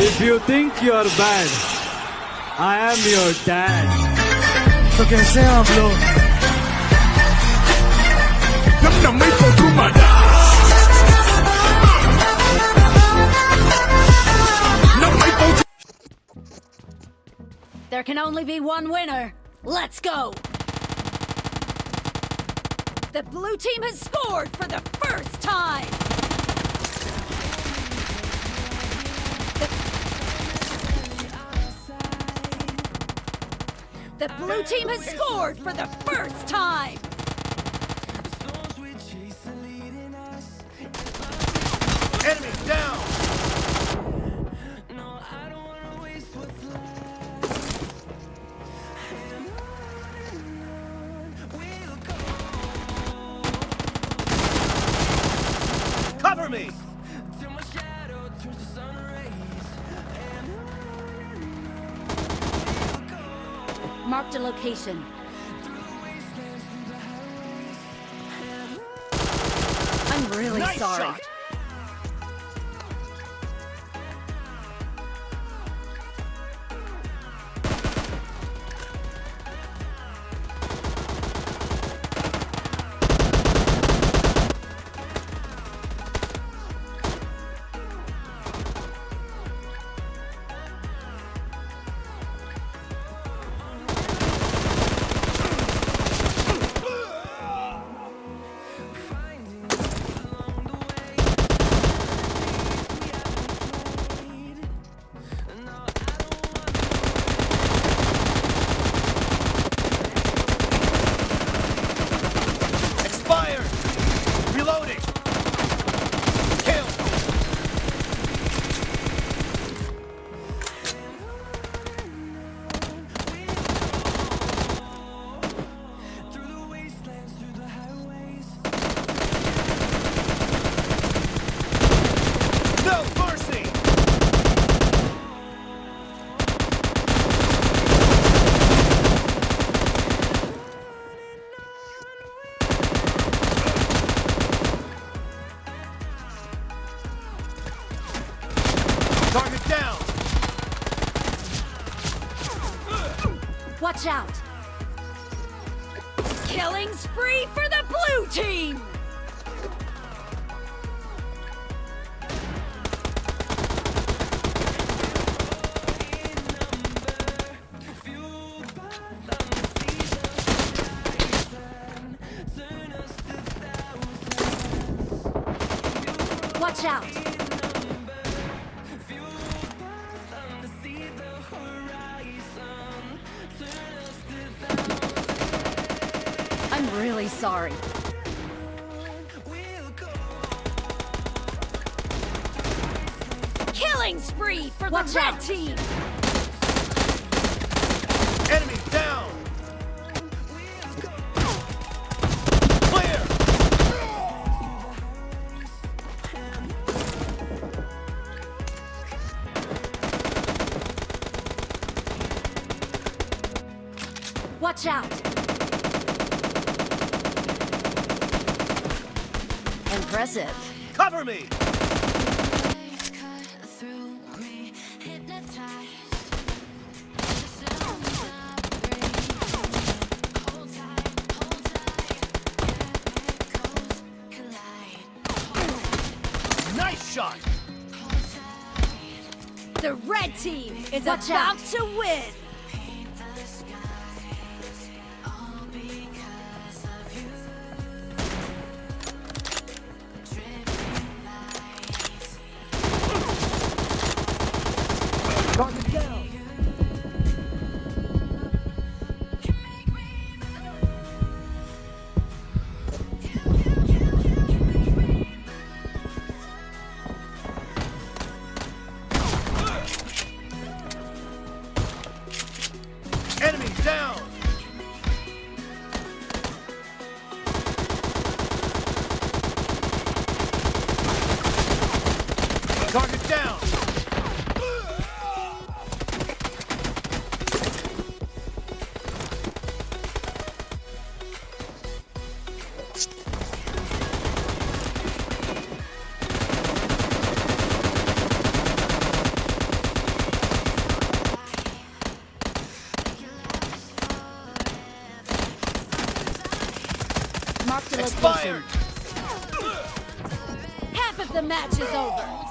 If you think you're bad, I am your dad. तो कैसे हैं आप लोग Namna may pagkumada Na may pag There can only be one winner. Let's go! The blue team has scored for the first time! The, the blue team has scored for the first time! Enemy down Cover me! Marked a location. I'm really Nice sorry. shot. Watch out! Killing spree for the blue team! Watch out! I'm really sorry. Killing spree for Watch the red out. team! Enemy down! Clear! Watch out! Impressive. Cover me! Nice shot! The red team is Watch about out. to win! Target down! Expired! Half of the match is over.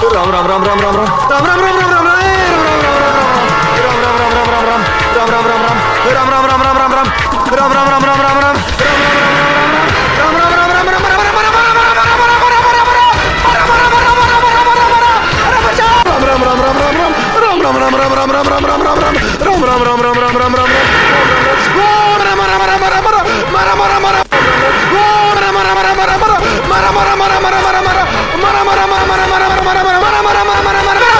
Ram ram ram ram ram ram ram ram ram ram ram Let's go! mara mara mara mara mara mara mara mara mara mara mara mara mara mara mara mara mara